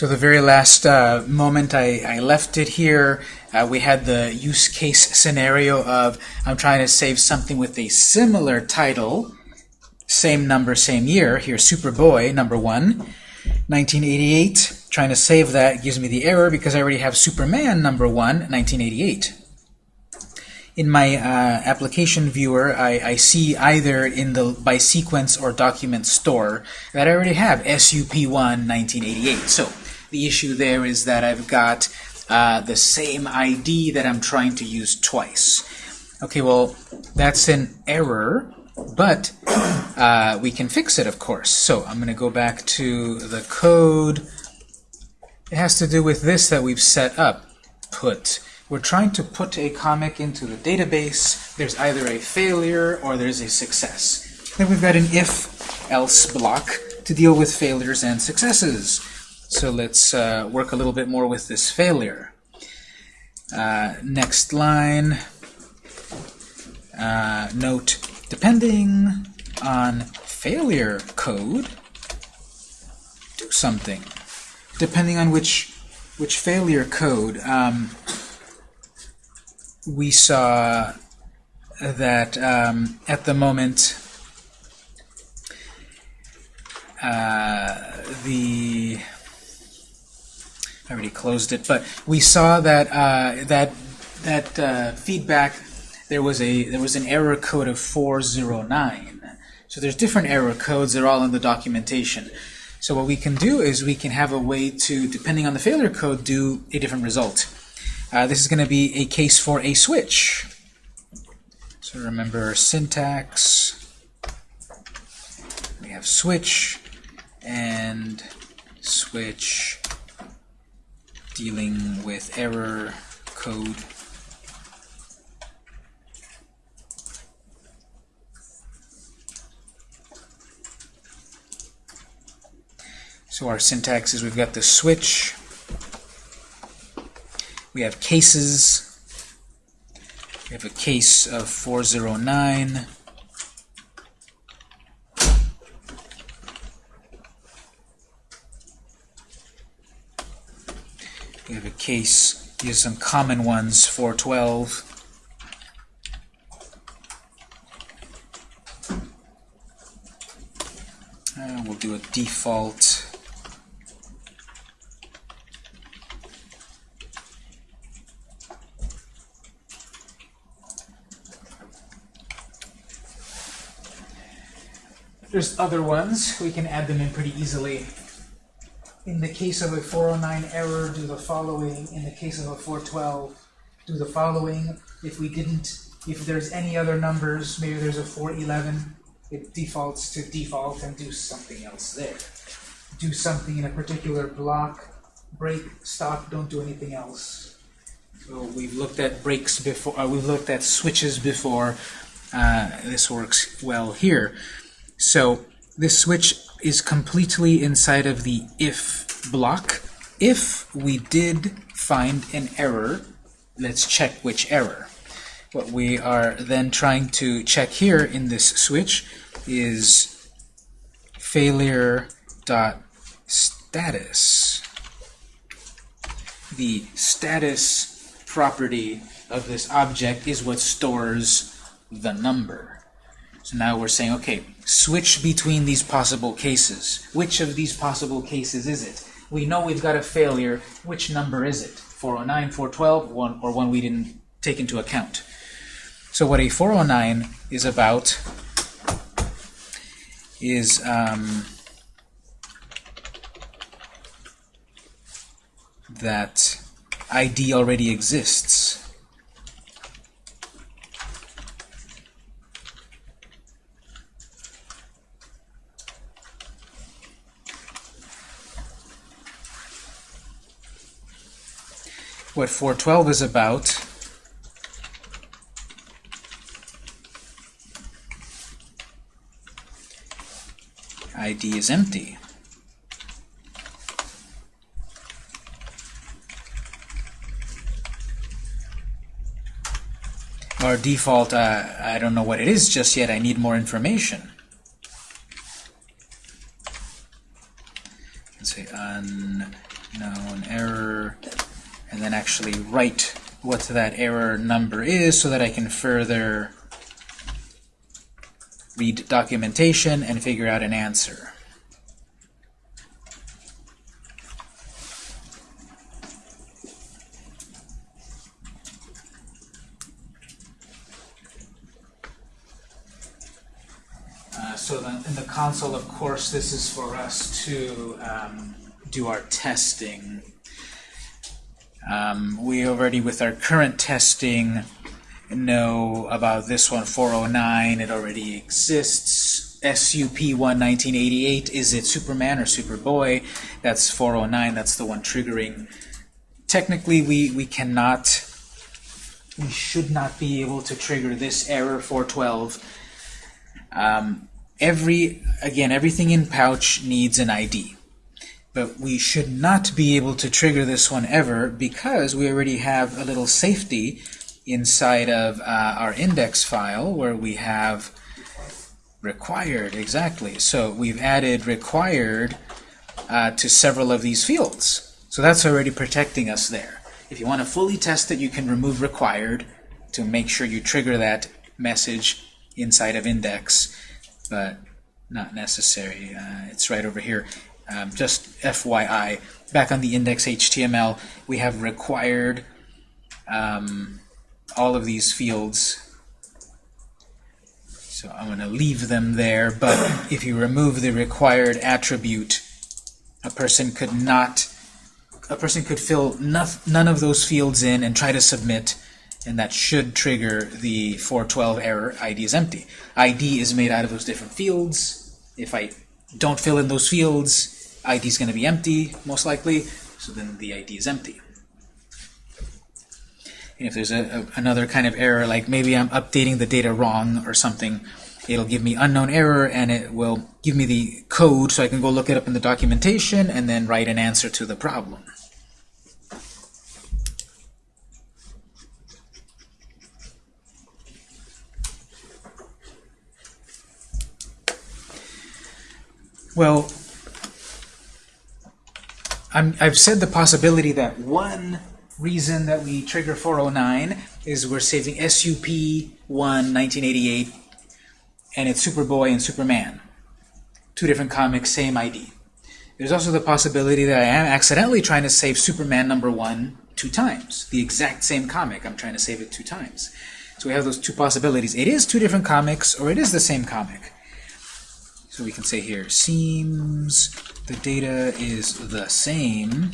So the very last uh, moment I, I left it here, uh, we had the use case scenario of I'm trying to save something with a similar title, same number, same year. Here, Superboy, number one, 1988. Trying to save that gives me the error because I already have Superman, number one, 1988 in my uh, application viewer, I, I, see either in the by sequence or document store that I already have SUP1 1988. So the issue there is that I've got uh, the same ID that I'm trying to use twice. Okay, well, that's an error, but uh, we can fix it, of course. So I'm going to go back to the code. It has to do with this that we've set up. Put we're trying to put a comic into the database. There's either a failure or there's a success. Then we've got an if-else block to deal with failures and successes. So let's uh, work a little bit more with this failure. Uh, next line, uh, note, depending on failure code, do something. Depending on which which failure code, um, we saw that um, at the moment uh, the I already closed it, but we saw that uh, that that uh, feedback there was a there was an error code of 409. So there's different error codes. They're all in the documentation. So what we can do is we can have a way to, depending on the failure code, do a different result. Uh, this is going to be a case for a switch. So remember syntax. We have switch and switch dealing with error code. So our syntax is we've got the switch we have cases. We have a case of 409. We have a case, are some common ones, 412. Uh, we'll do a default There's other ones. We can add them in pretty easily. In the case of a 409 error, do the following. In the case of a 412, do the following. If we didn't, if there's any other numbers, maybe there's a 411, it defaults to default and do something else there. Do something in a particular block, break, stop, don't do anything else. So we've looked at breaks before, uh, we've looked at switches before. Uh, this works well here. So this switch is completely inside of the if block. If we did find an error, let's check which error. What we are then trying to check here in this switch is failure dot status. The status property of this object is what stores the number. So now we're saying, okay, switch between these possible cases. Which of these possible cases is it? We know we've got a failure. Which number is it? 409, 412, one, or one we didn't take into account. So what a 409 is about is um, that ID already exists. What 412 is about. ID is empty. Our default, uh, I don't know what it is just yet, I need more information. Let's say un known error, and then actually write what that error number is so that I can further read documentation and figure out an answer. Uh, so in the console, of course, this is for us to um, do our testing. Um, we already, with our current testing, know about this one, 409. It already exists. SUP1 1988, is it Superman or Superboy? That's 409. That's the one triggering. Technically, we, we cannot, we should not be able to trigger this error 412. Um, every, again, everything in Pouch needs an ID. But we should not be able to trigger this one ever because we already have a little safety inside of uh, our index file where we have required, exactly. So we've added required uh, to several of these fields. So that's already protecting us there. If you want to fully test it, you can remove required to make sure you trigger that message inside of index, but not necessary. Uh, it's right over here. Um, just FYI, back on the index HTML, we have required um, all of these fields. So I'm going to leave them there, but if you remove the required attribute, a person could not, a person could fill none of those fields in and try to submit, and that should trigger the 412 error ID is empty. ID is made out of those different fields. If I don't fill in those fields, ID is going to be empty, most likely, so then the ID is empty. And if there's a, a, another kind of error, like maybe I'm updating the data wrong or something, it'll give me unknown error and it will give me the code so I can go look it up in the documentation and then write an answer to the problem. Well, i have said the possibility that one reason that we trigger 409 is we're saving SUP1 1988 and it's Superboy and Superman. Two different comics, same ID. There's also the possibility that I am accidentally trying to save Superman number one two times. The exact same comic, I'm trying to save it two times. So we have those two possibilities. It is two different comics, or it is the same comic. So we can say here, seems the data is the same,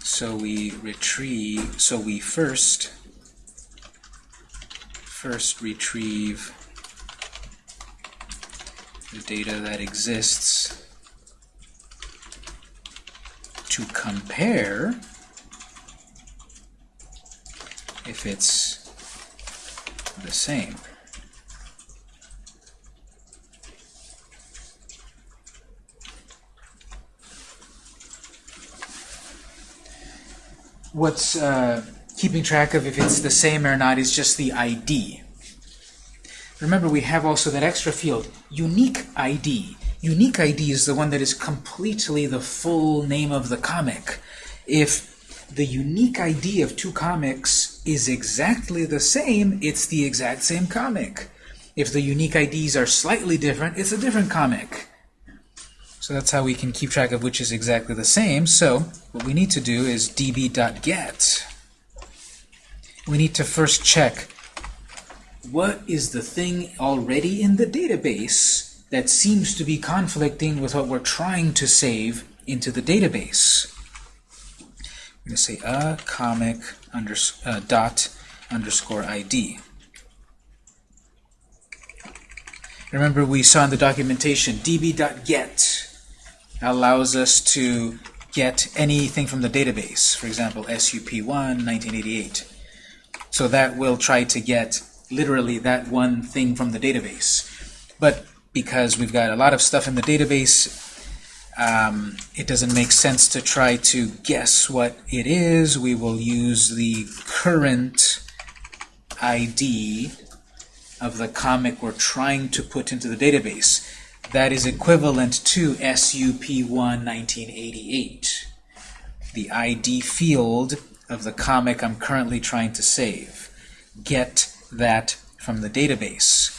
so we retrieve, so we first, first retrieve the data that exists to compare if it's the same. What's uh, keeping track of if it's the same or not is just the ID. Remember, we have also that extra field, unique ID. Unique ID is the one that is completely the full name of the comic. If the unique ID of two comics is exactly the same, it's the exact same comic. If the unique IDs are slightly different, it's a different comic. So that's how we can keep track of which is exactly the same. So what we need to do is db.get. We need to first check what is the thing already in the database that seems to be conflicting with what we're trying to save into the database. I'm going to say a comic unders uh, dot underscore ID. Remember we saw in the documentation db.get allows us to get anything from the database, for example, SUP1 1988. So that will try to get literally that one thing from the database. But because we've got a lot of stuff in the database, um, it doesn't make sense to try to guess what it is. We will use the current ID of the comic we're trying to put into the database. That is equivalent to SUP1 1988, the ID field of the comic I'm currently trying to save. Get that from the database.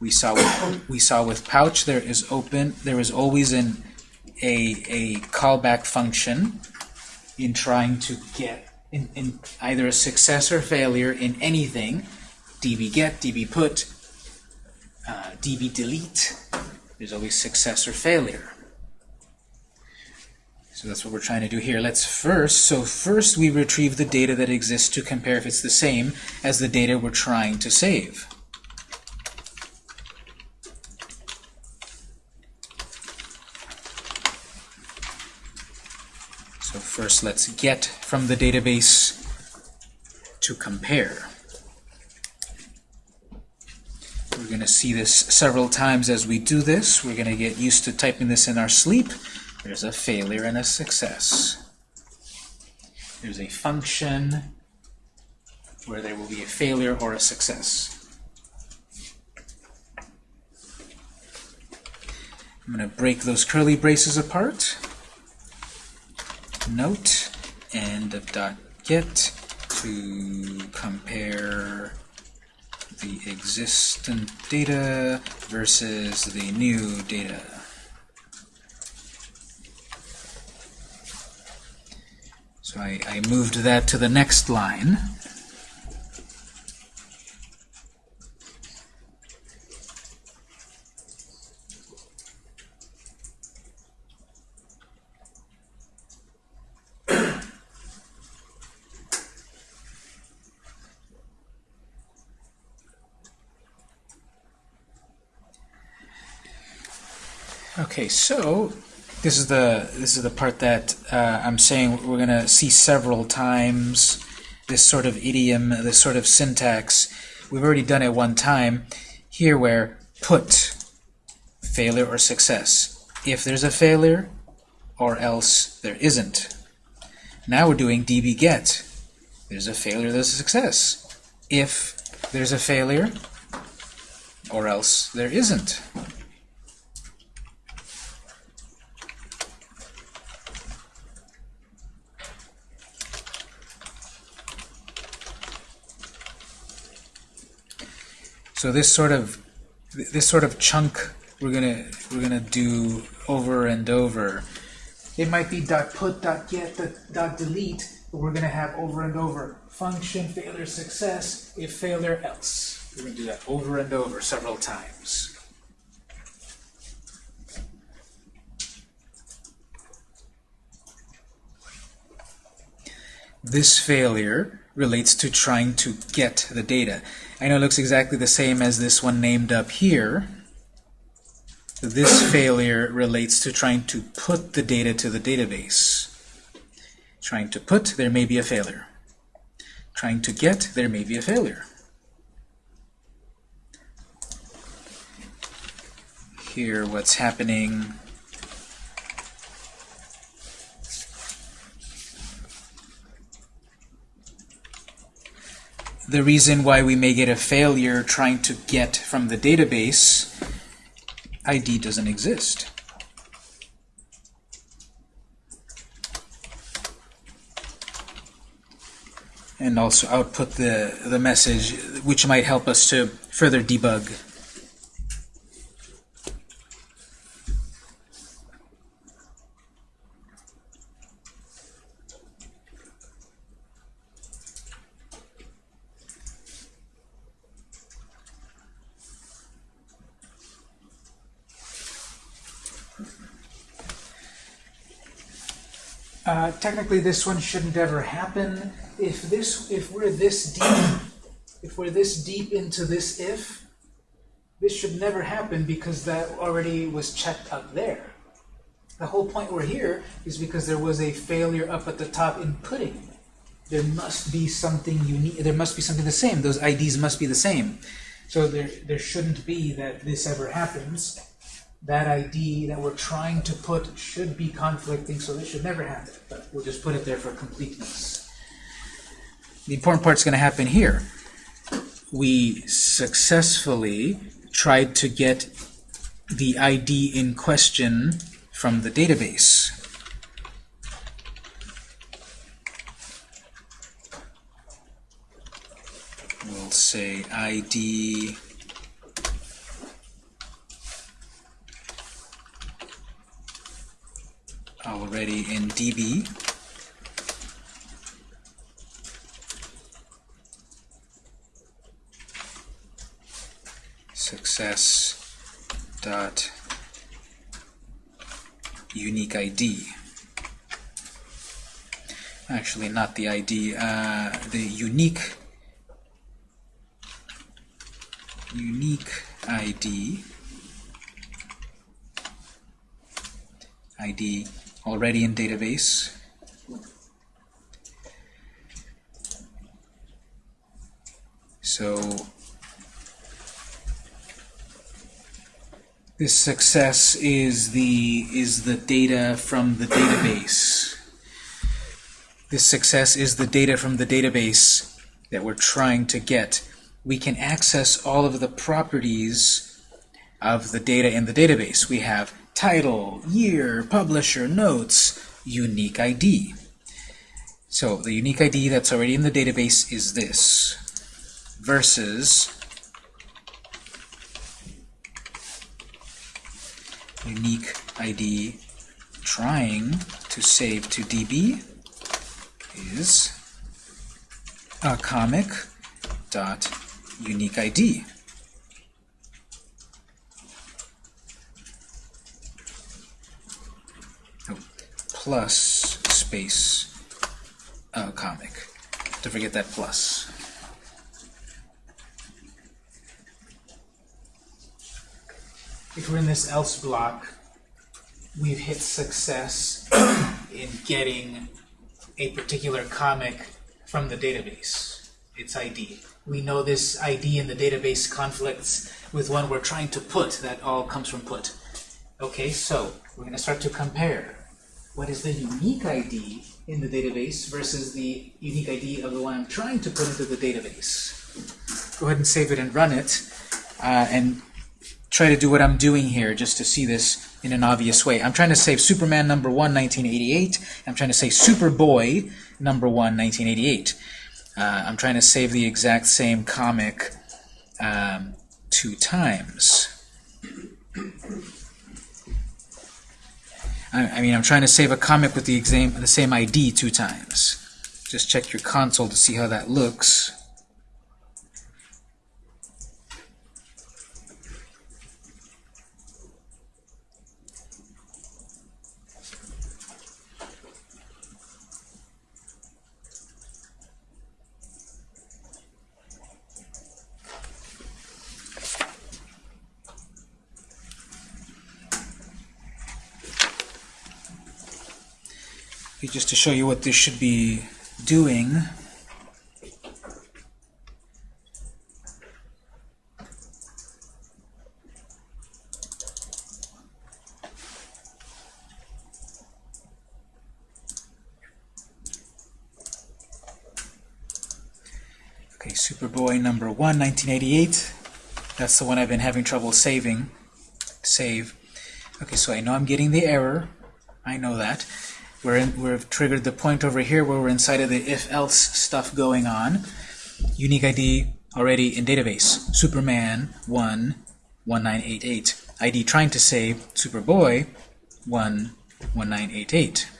We saw with, we saw with Pouch there is open there is always an a a callback function in trying to get in, in either a success or failure in anything db get, db put, uh, db delete. There's always success or failure. So that's what we're trying to do here. Let's first, so first we retrieve the data that exists to compare if it's the same as the data we're trying to save. So first let's get from the database to compare. We're going to see this several times as we do this. We're going to get used to typing this in our sleep. There's a failure and a success. There's a function where there will be a failure or a success. I'm going to break those curly braces apart. Note end of dot get to compare the existent data versus the new data. So I, I moved that to the next line. Okay, so this is the this is the part that uh, I'm saying we're to see several times. This sort of idiom, this sort of syntax. We've already done it one time here, where put failure or success. If there's a failure, or else there isn't. Now we're doing db get. There's a failure, there's a success. If there's a failure, or else there isn't. So this sort of this sort of chunk we're gonna we're gonna do over and over. It might be dot put dot get dot delete, but we're gonna have over and over function failure success if failure else. We're gonna do that over and over several times. This failure relates to trying to get the data. I know it looks exactly the same as this one named up here. This failure relates to trying to put the data to the database. Trying to put, there may be a failure. Trying to get, there may be a failure. Here, what's happening the reason why we may get a failure trying to get from the database, ID doesn't exist. And also output the, the message, which might help us to further debug. Uh, technically, this one shouldn't ever happen. If this, if we're this deep, if we're this deep into this if, this should never happen because that already was checked up there. The whole point we're here is because there was a failure up at the top in putting. There must be something unique. There must be something the same. Those IDs must be the same. So there, there shouldn't be that this ever happens that ID that we're trying to put should be conflicting, so this should never happen. But we'll just put it there for completeness. The important part's going to happen here. We successfully tried to get the ID in question from the database. We'll say ID already in DB. Success dot unique ID. Actually, not the ID, uh, the unique unique ID ID already in database. So this success is the is the data from the database. This success is the data from the database that we're trying to get. We can access all of the properties of the data in the database. We have title, year, publisher, notes, unique ID. So the unique ID that's already in the database is this versus unique ID trying to save to DB is a comic dot unique ID. Plus space uh, comic. Don't forget that plus. If we're in this else block, we've hit success in getting a particular comic from the database, its ID. We know this ID in the database conflicts with one we're trying to put. That all comes from put. Okay, so we're going to start to compare what is the unique ID in the database versus the unique ID of the one I'm trying to put into the database. Go ahead and save it and run it, uh, and try to do what I'm doing here just to see this in an obvious way. I'm trying to save Superman number 1, 1988. I'm trying to say Superboy number 1, 1988. Uh, I'm trying to save the exact same comic um, two times. I, I mean, I'm trying to save a comic with the, exam, the same ID two times. Just check your console to see how that looks. Just to show you what this should be doing. Okay, Superboy number 1, 1988. That's the one I've been having trouble saving. Save. Okay, so I know I'm getting the error. I know that. We're in, we've triggered the point over here where we're inside of the if-else stuff going on. Unique ID already in database. Superman 1 1988. ID trying to save Superboy 1 1988.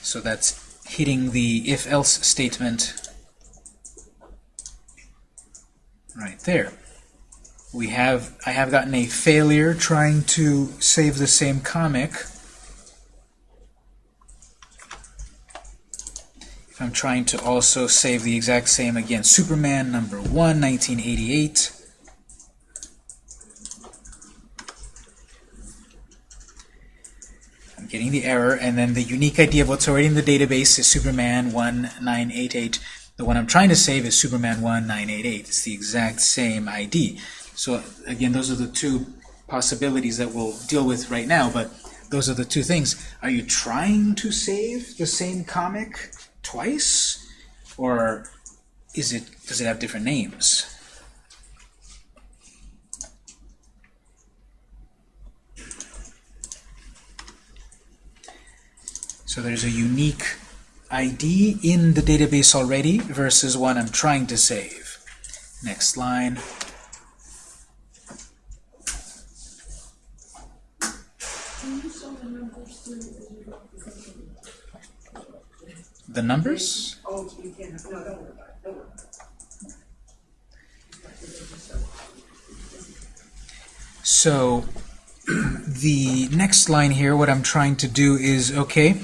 So that's hitting the if-else statement right there. We have I have gotten a failure trying to save the same comic I'm trying to also save the exact same again. Superman number 1, 1988. I'm getting the error, and then the unique ID of what's already in the database is Superman 1988. The one I'm trying to save is Superman 1988. It's the exact same ID. So again, those are the two possibilities that we'll deal with right now, but those are the two things. Are you trying to save the same comic? twice? Or is it does it have different names? So there's a unique ID in the database already versus one I'm trying to save. Next line. The numbers? So the next line here, what I'm trying to do is, okay,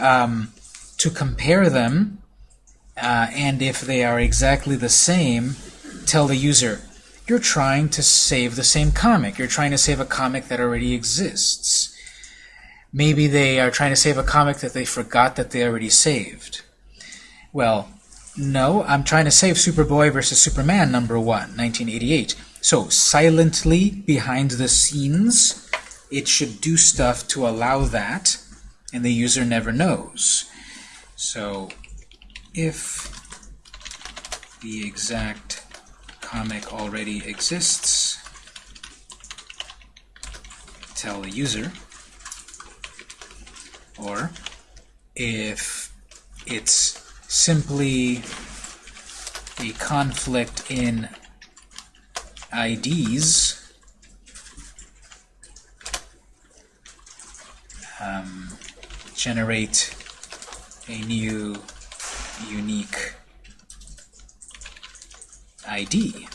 um, to compare them, uh, and if they are exactly the same, tell the user, you're trying to save the same comic. You're trying to save a comic that already exists. Maybe they are trying to save a comic that they forgot that they already saved. Well, no, I'm trying to save Superboy versus Superman number 1, 1988. So, silently, behind the scenes, it should do stuff to allow that, and the user never knows. So, if the exact comic already exists, tell the user, or if it's simply a conflict in IDs, um, generate a new unique ID.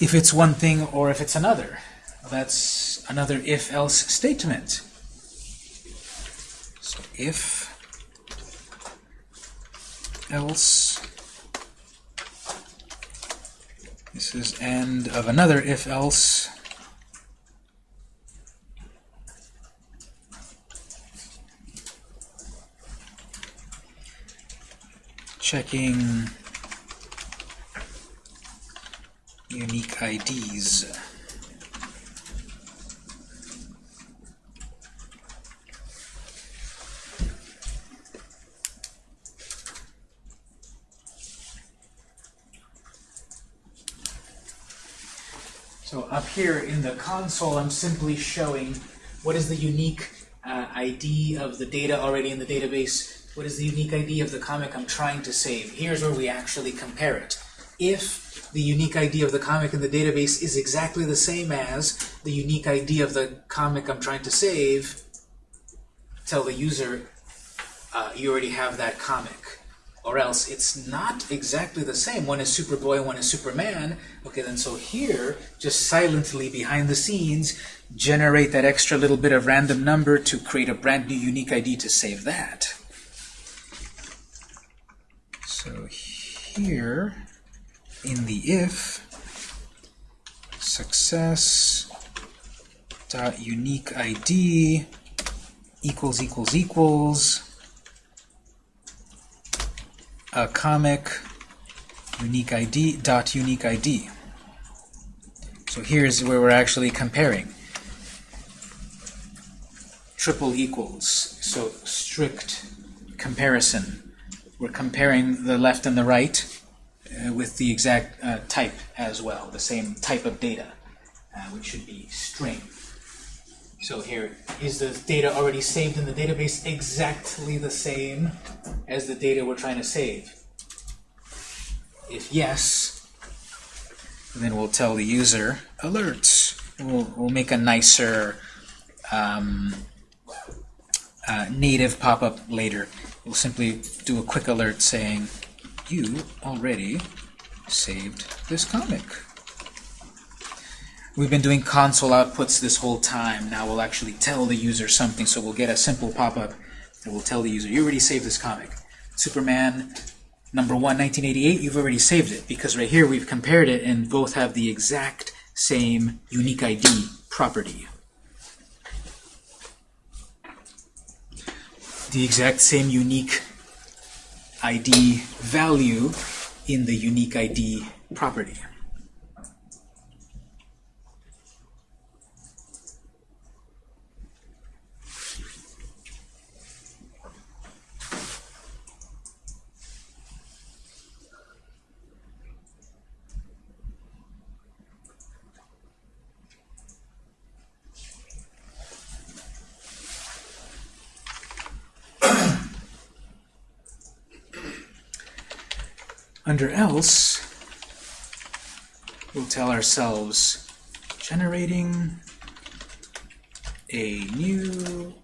If it's one thing or if it's another. That's another if-else statement. So if else this is end of another if-else checking unique IDs. So up here in the console, I'm simply showing what is the unique uh, ID of the data already in the database, what is the unique ID of the comic I'm trying to save. Here's where we actually compare it. If the unique ID of the comic in the database is exactly the same as the unique ID of the comic I'm trying to save, tell the user uh, you already have that comic. Or else it's not exactly the same. One is Superboy, one is Superman. Okay, then so here, just silently behind the scenes, generate that extra little bit of random number to create a brand new unique ID to save that. So here, in the if, success dot unique ID equals equals equals a comic unique ID dot unique ID. So here's where we're actually comparing. Triple equals, so strict comparison. We're comparing the left and the right uh, with the exact uh, type as well, the same type of data, uh, which should be string. So here, is the data already saved in the database exactly the same as the data we're trying to save? If yes, then we'll tell the user alerts. We'll, we'll make a nicer um, uh, native pop-up later. We'll simply do a quick alert saying, you already saved this comic. We've been doing console outputs this whole time. Now we'll actually tell the user something, so we'll get a simple pop-up that will tell the user, you already saved this comic. Superman number 1, 1988, you've already saved it, because right here we've compared it and both have the exact same unique ID property. The exact same unique ID value in the unique ID property. Under else, we'll tell ourselves generating a new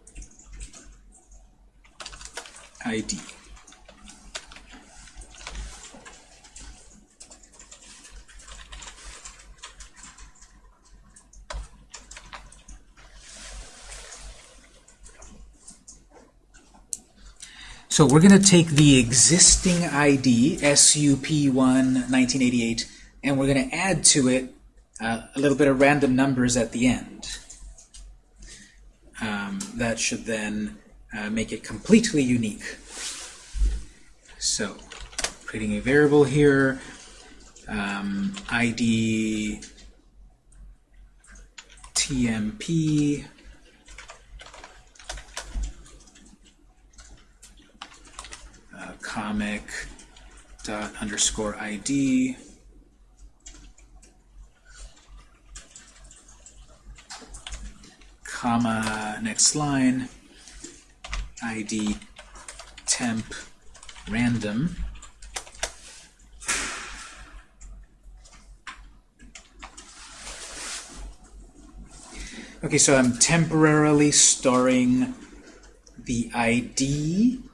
ID. So we're going to take the existing ID, SUP1 1988, and we're going to add to it uh, a little bit of random numbers at the end. Um, that should then uh, make it completely unique. So, creating a variable here, um, ID TMP uh, comic dot underscore ID comma next line. ID temp random. Okay, so I'm temporarily storing the ID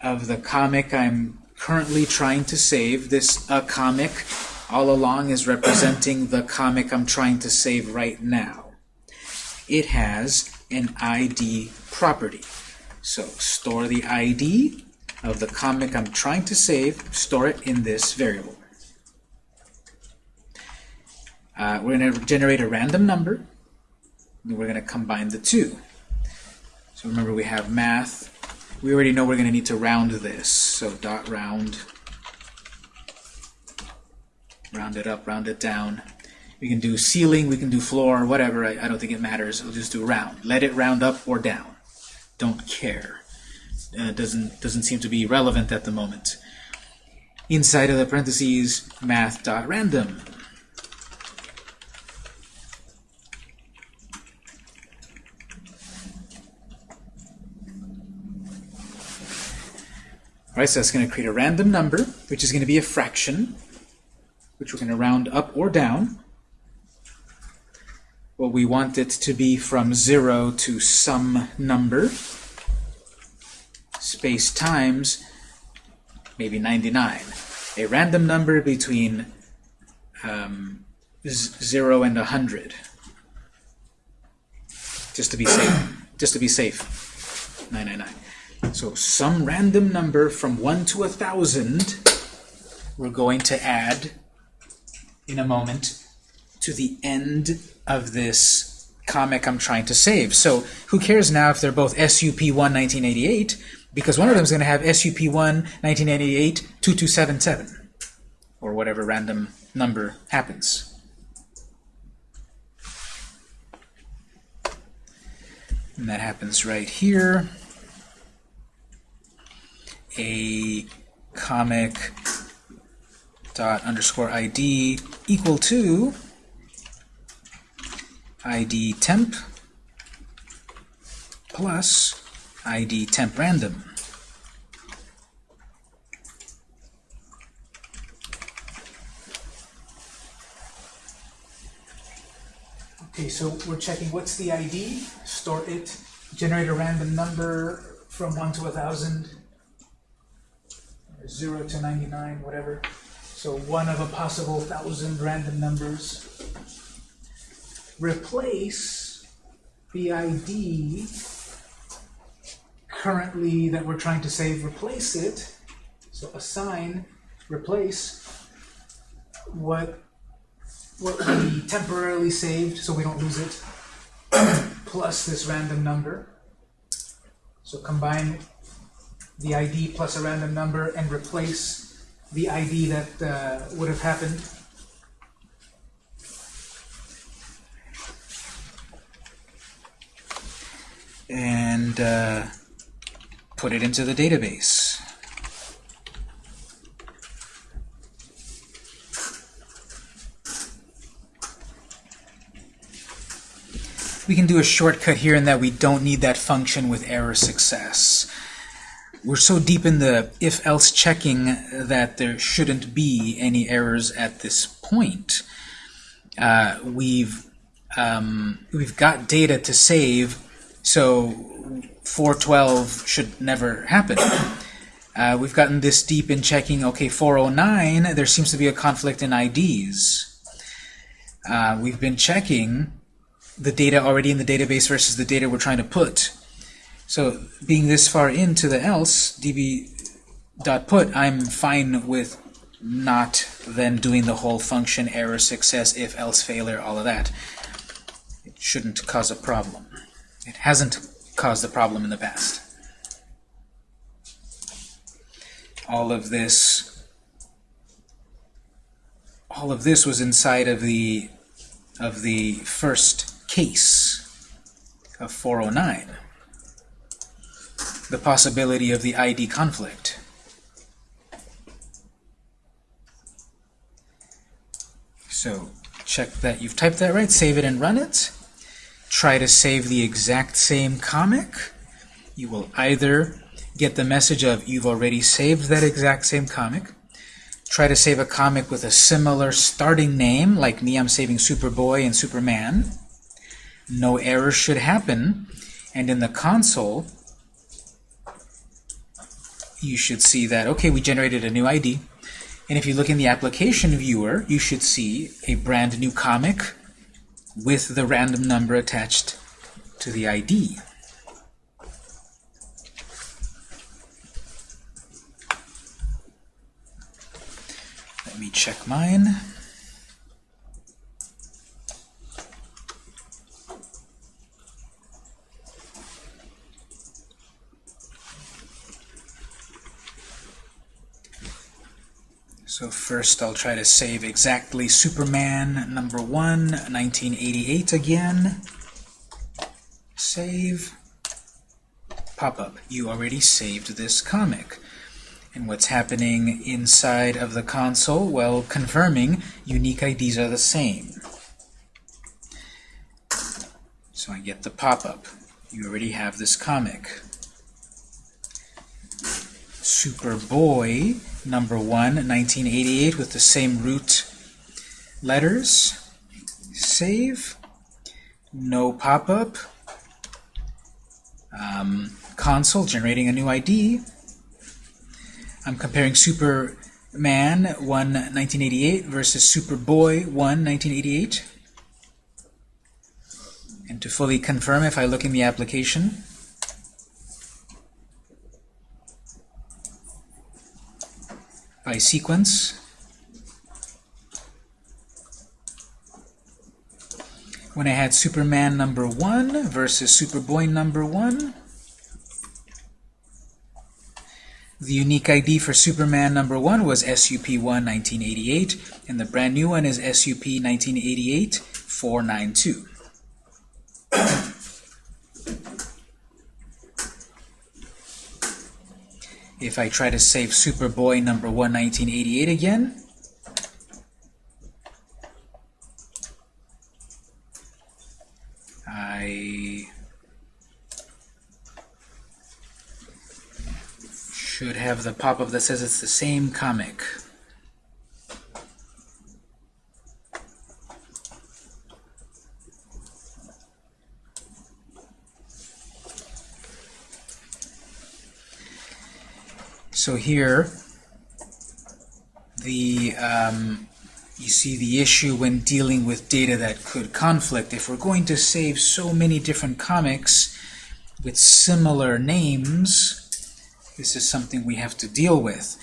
of the comic I'm currently trying to save. This a comic all along is representing the comic I'm trying to save right now. It has an ID property. So store the ID of the comic I'm trying to save, store it in this variable. Uh, we're going to generate a random number, and we're going to combine the two. So remember we have math we already know we're going to need to round this. So dot round, round it up, round it down. We can do ceiling, we can do floor, whatever. I, I don't think it matters. We'll just do round. Let it round up or down. Don't care. Uh, doesn't doesn't seem to be relevant at the moment. Inside of the parentheses, math.random. Right, so that's going to create a random number, which is going to be a fraction, which we're going to round up or down. Well, we want it to be from 0 to some number, space times maybe 99. A random number between um, 0 and 100. Just to be safe. Just to be safe. 999. So some random number from 1 to a 1,000 we're going to add in a moment to the end of this comic I'm trying to save. So who cares now if they're both SUP1 1988 because one of them is going to have SUP1 1988 2277 or whatever random number happens. And that happens right here a comic dot underscore id equal to id temp plus id temp random. Okay, so we're checking what's the ID, store it, generate a random number from 1 to a 1,000, 0 to 99, whatever. So one of a possible thousand random numbers. Replace the ID currently that we're trying to save, replace it. So assign, replace what what we temporarily saved so we don't lose it, plus this random number. So combine the ID plus a random number and replace the ID that uh, would have happened. And uh, put it into the database. We can do a shortcut here in that we don't need that function with error success. We're so deep in the if-else checking that there shouldn't be any errors at this point. Uh, we've um, we've got data to save, so 412 should never happen. Uh, we've gotten this deep in checking, okay, 409, there seems to be a conflict in IDs. Uh, we've been checking the data already in the database versus the data we're trying to put. So being this far into the else, db.put, I'm fine with not then doing the whole function error, success, if, else, failure, all of that. It shouldn't cause a problem. It hasn't caused a problem in the past. All of this all of this was inside of the of the first case of 409 the possibility of the ID conflict. So check that you've typed that right, save it and run it. Try to save the exact same comic. You will either get the message of you've already saved that exact same comic, try to save a comic with a similar starting name, like me, I'm saving Superboy and Superman. No error should happen. And in the console, you should see that, okay, we generated a new ID. And if you look in the application viewer, you should see a brand new comic with the random number attached to the ID. Let me check mine. So first I'll try to save exactly Superman number 1, 1988 again. Save. Pop-up. You already saved this comic. And what's happening inside of the console? Well, confirming unique IDs are the same. So I get the pop-up. You already have this comic. Superboy number 1, 1988 with the same root letters. Save. No pop-up. Um, console generating a new ID. I'm comparing Superman 1, 1988 versus Superboy 1, 1988. And to fully confirm, if I look in the application, by sequence. When I had Superman number 1 versus Superboy number 1, the unique ID for Superman number 1 was SUP1 1988, and the brand new one is SUP 1988 492. If I try to save Superboy number 1, 1988 again, I should have the pop-up that says it's the same comic. So here, the um, you see the issue when dealing with data that could conflict. If we're going to save so many different comics with similar names, this is something we have to deal with.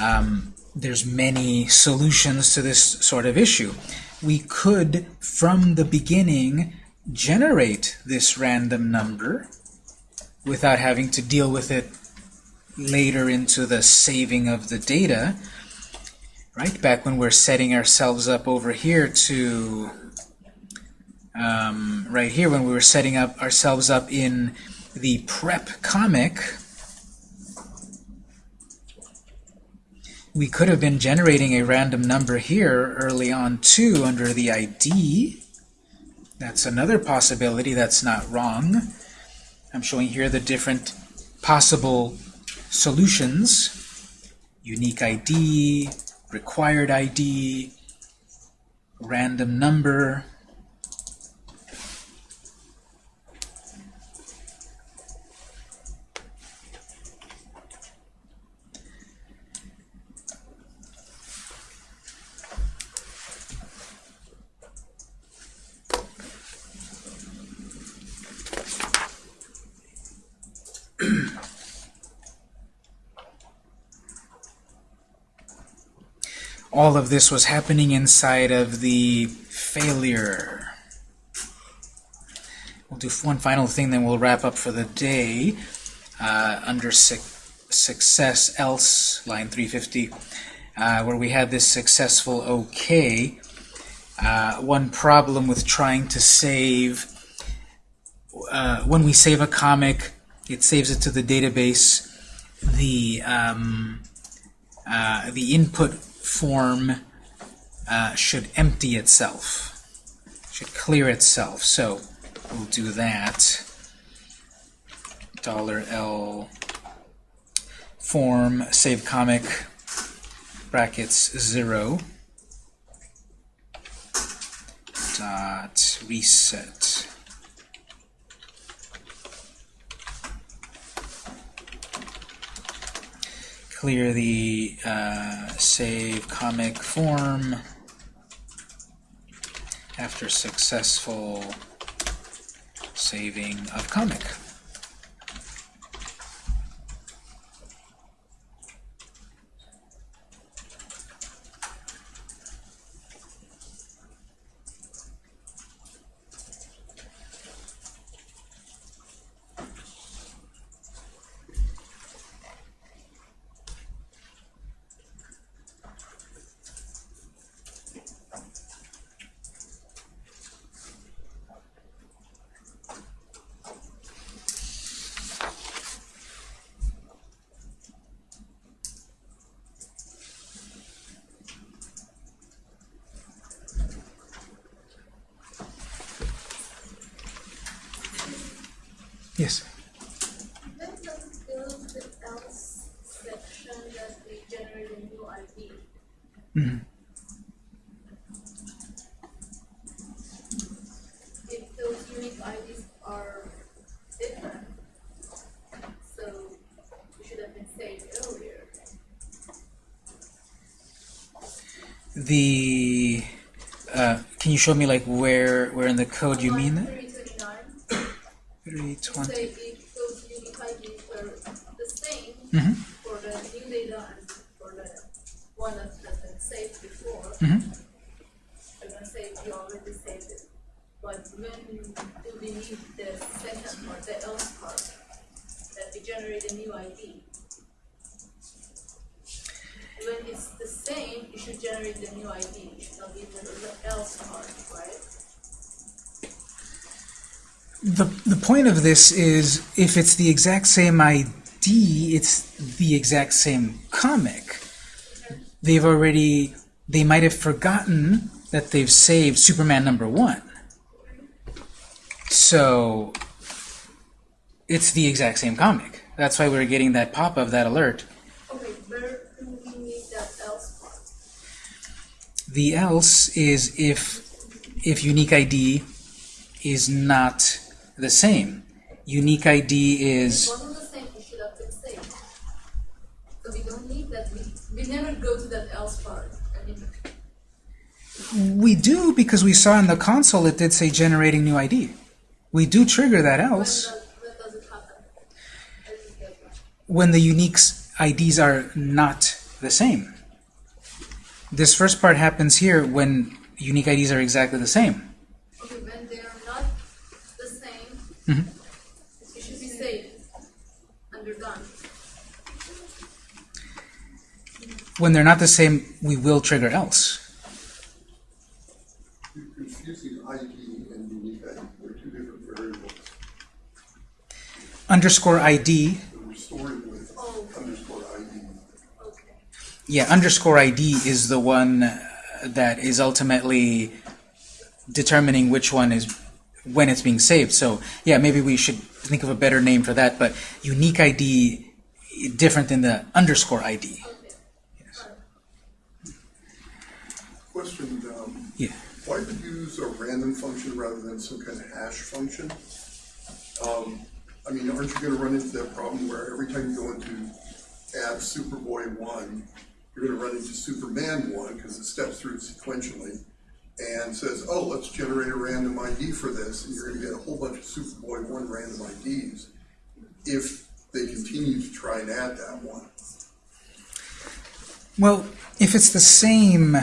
Um, there's many solutions to this sort of issue. We could, from the beginning, generate this random number without having to deal with it later into the saving of the data, right? Back when we're setting ourselves up over here to, um, right here, when we were setting up ourselves up in the prep comic, we could have been generating a random number here early on too under the ID. That's another possibility that's not wrong. I'm showing here the different possible solutions. Unique ID, required ID, random number. All of this was happening inside of the failure. We'll do one final thing, then we'll wrap up for the day. Uh, under su success else, line 350, uh, where we had this successful OK. Uh, one problem with trying to save, uh, when we save a comic, it saves it to the database. The um, uh, the input form uh, should empty itself, should clear itself. So we'll do that. Dollar $L form save comic brackets 0 dot reset. Clear the uh, save comic form after successful saving of comic. New ID? Mhm. If those unique IDs are different, so we should have been saved earlier. The uh, can you show me like where where in the code you mean that? Three twenty-nine, 320. say if those unique IDs were the same Mhm. for the new data and for the one that has been saved before, Mhm. I'm gonna say we already saved it. But when do we need the second part, the else part, that we generate a new ID? When it's the same, you should generate the new ID, you should not be the else part, right? The, the point of this is if it's the exact same ID, it's the exact same comic. They've already, they might have forgotten that they've saved Superman number one. So it's the exact same comic. That's why we're getting that pop-up, that alert. Okay, where do we need that else part? The else is if if unique ID is not the same. Unique ID is Wasn't the same, it should have been saved. So we don't need that, we, we never go to that else part. I mean, we do because we saw in the console it did say generating new ID. We do trigger that when else does, when does it happen? I didn't get that. when the unique IDs are not the same. This first part happens here when unique IDs are exactly the same. Okay, when they are not the same, Mhm. it should be saved and you're done. When they're not the same, we will trigger else. Underscore ID, yeah, underscore ID is the one that is ultimately determining which one is when it's being saved. So yeah, maybe we should think of a better name for that. But unique ID different than the underscore ID. Um, Yeah. why would you use a random function rather than some kind of hash function? Um, I mean, aren't you gonna run into that problem where every time you go into add Superboy one, you're gonna run into Superman one, because it steps through sequentially, and says, oh, let's generate a random ID for this, and you're gonna get a whole bunch of Superboy one random IDs if they continue to try and add that one. Well, if it's the same,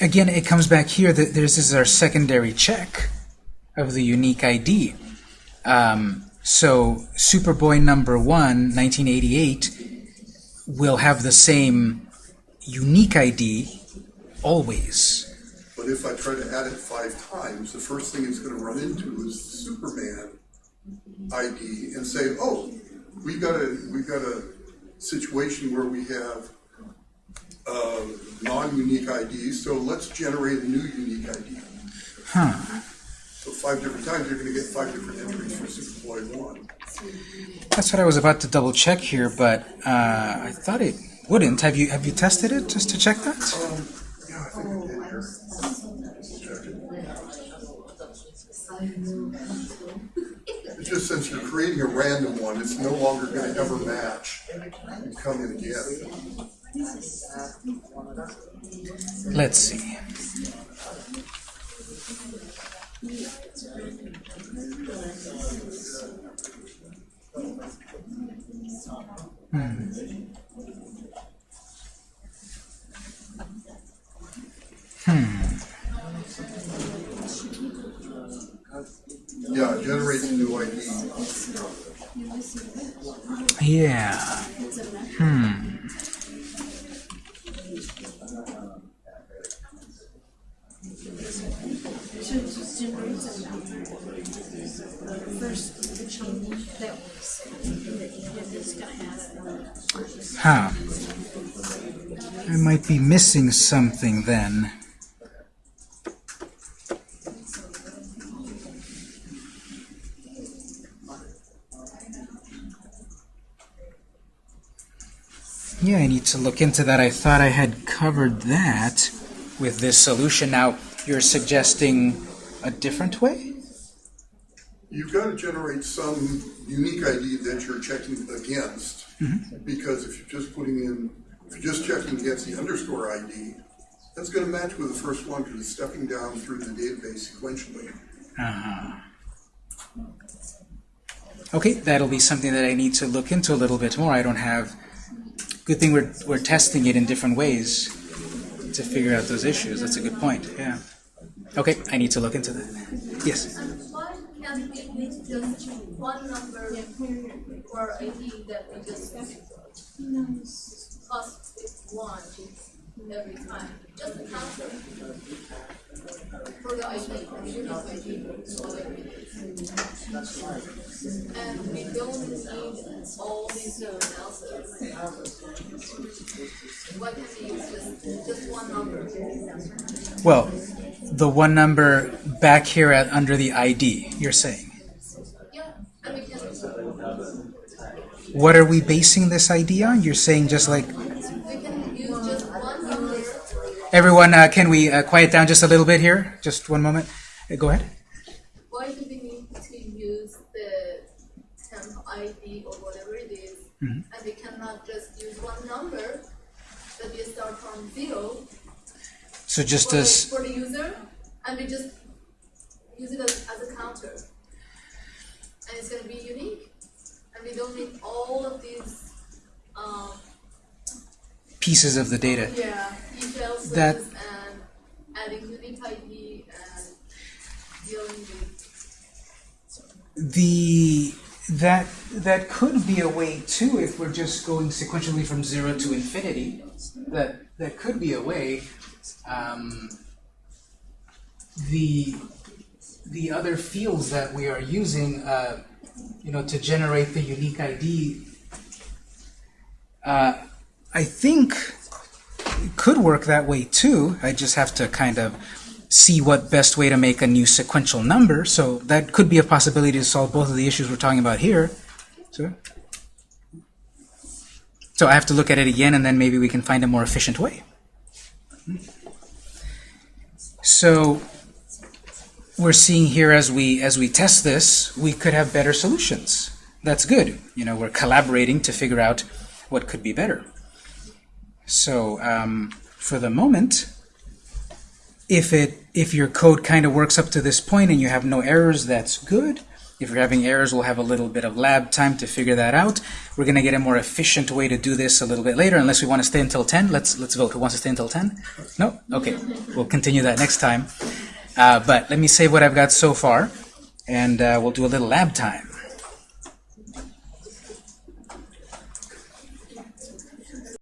again, it comes back here that this is our secondary check of the unique ID. Um, so Superboy number one, 1988, will have the same unique ID always. But if I try to add it five times, the first thing it's gonna run into is Superman ID and say, oh, we got a, we got a situation where we have uh, non-unique IDs, so let's generate a new unique ID. Huh. So five different times, you're gonna get five different entries for one. That's what I was about to double check here, but uh, I thought it wouldn't. Have you have you tested it just to check that? Um, yeah, I think I did here. It. It's just since you're creating a random one, it's no longer gonna ever match and come in again. Let's see. Hmm. Hmm. Yeah, generate a new ID. Yeah. So it just generates a number. First, the change that was, that you is gonna have. Huh. I might be missing something then. Yeah, I need to look into that. I thought I had covered that with this solution. Now, you're suggesting a different way? You've got to generate some unique ID that you're checking against. Mm-hmm. Because if you're just putting in, if you're just checking against the underscore ID, that's gonna match with the first one because it's stepping down through the database sequentially. Uh-huh. Okay, that'll be something that I need to look into a little bit more. I don't have. Good thing we're we're testing it in different ways to figure out those issues. That's a good point. Yeah. Okay, I need to look into that. Yes. Just one number for ID that we just plus one every time? Just a counter for the ID, unique ID. And we don't need all these else's. Why can't we use just one number? Well, the one number back here at under the ID. You're saying. Yeah, and we can, What are we basing this idea on? You're saying just like we can use just one number everyone. Uh, can we uh, quiet down just a little bit here? Just one moment. Uh, go ahead. why do we need to use the temp ID or whatever it is, Mm-hmm. and we cannot just use one number that we start from zero So just for, the, as for the user, and we just use it as, as a counter, and it's going to be unique, and we don't need all of these, um, pieces of the data. yeah, details That- and adding unique ID and dealing with the That that could be a way too if we're just going sequentially from zero to infinity. That that could be a way. Um, the the other fields that we are using, uh, you know, to generate the unique ID, uh, I think it could work that way too. I just have to kind of see what best way to make a new sequential number. So that could be a possibility to solve both of the issues we're talking about here. So, so I have to look at it again, and then maybe we can find a more efficient way. So we're seeing here as we as we test this, we could have better solutions. That's good. You know, we're collaborating to figure out what could be better. So um, for the moment, if it if your code kind of works up to this point and you have no errors, that's good. If you're having errors, we'll have a little bit of lab time to figure that out. We're going to get a more efficient way to do this a little bit later, unless we want to stay until 10. Let's let's vote. Who wants to stay until 10? No? Okay. We'll continue that next time. Uh, but let me say what I've got so far, and uh, we'll do a little lab time.